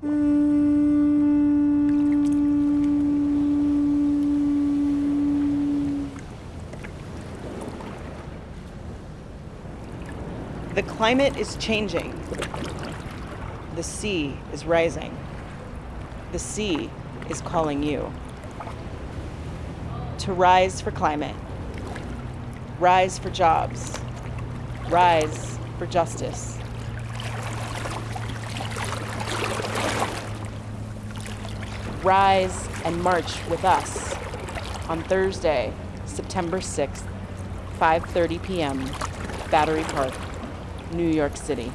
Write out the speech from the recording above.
The climate is changing. The sea is rising. The sea is calling you to rise for climate, rise for jobs, rise for justice. Rise and march with us on Thursday, September 6th, 5:30 p.m., Battery Park, New York City.